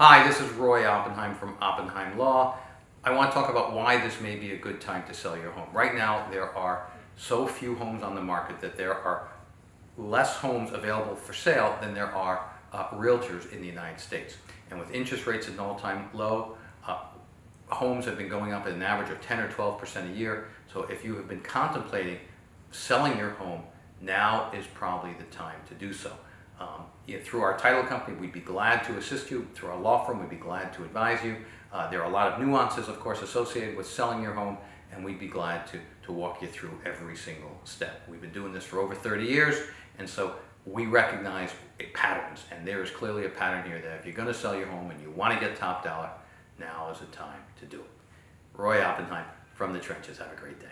Hi, this is Roy Oppenheim from Oppenheim Law. I want to talk about why this may be a good time to sell your home. Right now, there are so few homes on the market that there are less homes available for sale than there are uh, realtors in the United States. And with interest rates at an all-time low, uh, homes have been going up at an average of 10 or 12% a year. So if you have been contemplating selling your home, now is probably the time to do so. Um, through our title company, we'd be glad to assist you. Through our law firm, we'd be glad to advise you. Uh, there are a lot of nuances, of course, associated with selling your home, and we'd be glad to, to walk you through every single step. We've been doing this for over 30 years, and so we recognize patterns, and there is clearly a pattern here that if you're going to sell your home and you want to get top dollar, now is the time to do it. Roy Oppenheim from the trenches. Have a great day.